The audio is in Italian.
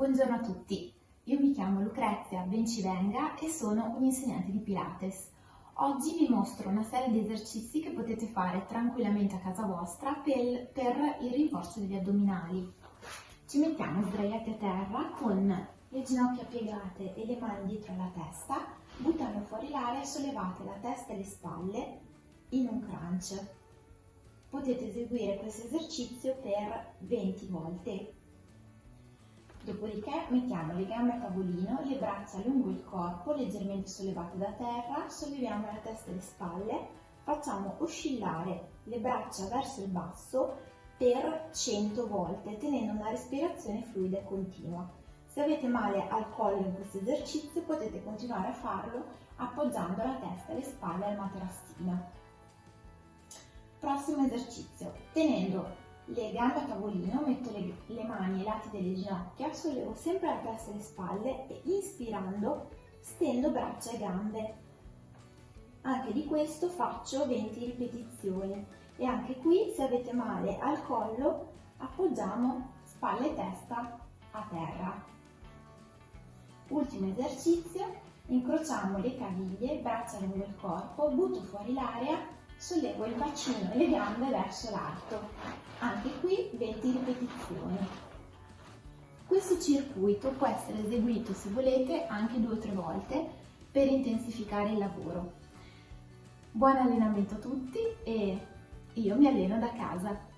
Buongiorno a tutti, io mi chiamo Lucrezia Bencivenga e sono un'insegnante di Pilates. Oggi vi mostro una serie di esercizi che potete fare tranquillamente a casa vostra per, per il rinforzo degli addominali. Ci mettiamo sdraiati a terra con le ginocchia piegate e le mani dietro la testa, buttando fuori l'aria e sollevate la testa e le spalle in un crunch. Potete eseguire questo esercizio per 20 volte. Dopodiché mettiamo le gambe a tavolino, le braccia lungo il corpo, leggermente sollevate da terra, solleviamo la testa e le spalle, facciamo oscillare le braccia verso il basso per 100 volte, tenendo una respirazione fluida e continua. Se avete male al collo in questo esercizio potete continuare a farlo appoggiando la testa e le spalle al materassino. Prossimo esercizio. Tenendo le gambe a tavolino, metto le, le mani ai lati delle ginocchia, sollevo sempre la testa e le spalle e inspirando stendo braccia e gambe. Anche di questo faccio 20 ripetizioni e anche qui se avete male al collo appoggiamo spalle e testa a terra. Ultimo esercizio, incrociamo le caviglie, braccia lungo il corpo, butto fuori l'aria sollevo il bacino e le gambe verso l'alto. Anche qui 20 ripetizioni. Questo circuito può essere eseguito, se volete, anche due o tre volte per intensificare il lavoro. Buon allenamento a tutti e io mi alleno da casa.